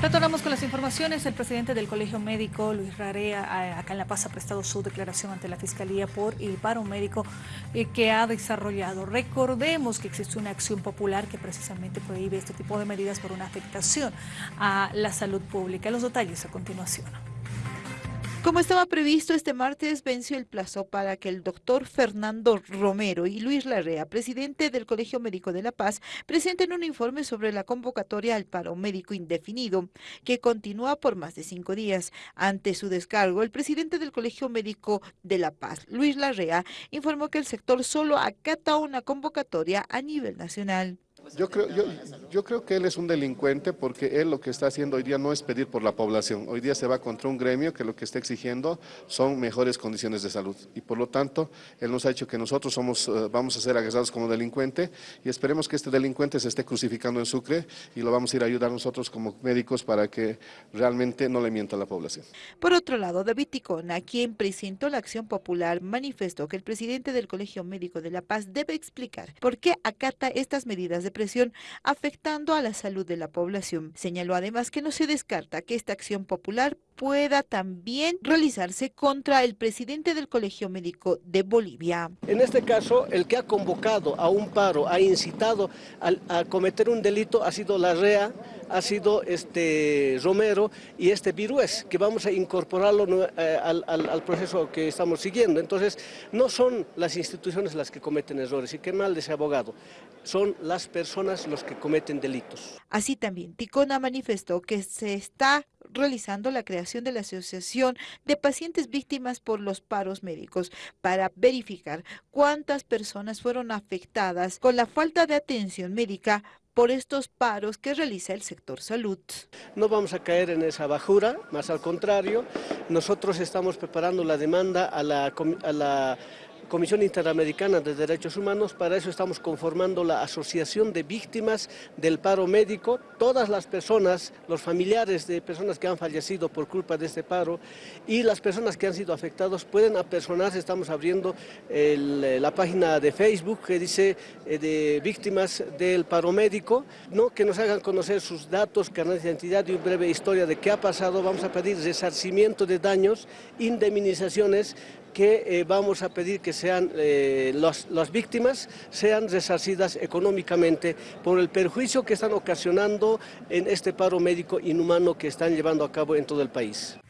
Retornamos con las informaciones. El presidente del Colegio Médico, Luis Rarea, acá en La Paz ha prestado su declaración ante la Fiscalía por el paro médico eh, que ha desarrollado. Recordemos que existe una acción popular que precisamente prohíbe este tipo de medidas por una afectación a la salud pública. Los detalles a continuación. Como estaba previsto, este martes venció el plazo para que el doctor Fernando Romero y Luis Larrea, presidente del Colegio Médico de La Paz, presenten un informe sobre la convocatoria al paro médico indefinido, que continúa por más de cinco días. Ante su descargo, el presidente del Colegio Médico de La Paz, Luis Larrea, informó que el sector solo acata una convocatoria a nivel nacional. Yo creo, yo, yo, creo que él es un delincuente porque él lo que está haciendo hoy día no es pedir por la población. Hoy día se va contra un gremio que lo que está exigiendo son mejores condiciones de salud. Y por lo tanto, él nos ha dicho que nosotros somos, eh, vamos a ser agarrados como delincuente y esperemos que este delincuente se esté crucificando en Sucre y lo vamos a ir a ayudar nosotros como médicos para que realmente no le mienta a la población. Por otro lado, David Ticona, quien presentó la acción popular, manifestó que el presidente del Colegio Médico de La Paz debe explicar por qué acata estas medidas de presión afectando a la salud de la población. Señaló además que no se descarta que esta acción popular pueda también realizarse contra el presidente del Colegio Médico de Bolivia. En este caso, el que ha convocado a un paro, ha incitado a, a cometer un delito, ha sido la REA, ha sido este Romero y este Virués, que vamos a incorporarlo eh, al, al, proceso que estamos siguiendo. Entonces, no son las instituciones las que cometen errores, y qué mal de ese abogado, son las personas los que cometen delitos. Así también, Ticona manifestó que se está realizando la creación de la Asociación de Pacientes Víctimas por los Paros Médicos para verificar cuántas personas fueron afectadas con la falta de atención médica por estos paros que realiza el sector salud. No vamos a caer en esa bajura, más al contrario, nosotros estamos preparando la demanda a la, Comisión Interamericana de Derechos Humanos, para eso estamos conformando la Asociación de Víctimas del Paro Médico. Todas las personas, los familiares de personas que han fallecido por culpa de este paro y las personas que han sido afectados pueden apersonarse. Estamos abriendo la página de Facebook que dice eh, de víctimas del paro médico, ¿no? que nos hagan conocer sus datos, carnet de identidad y una breve historia de qué ha pasado. Vamos a pedir resarcimiento de daños, indemnizaciones que eh, vamos a pedir que sean eh, las víctimas sean resarcidas económicamente por el perjuicio que están ocasionando en este paro médico inhumano que están llevando a cabo en todo el país.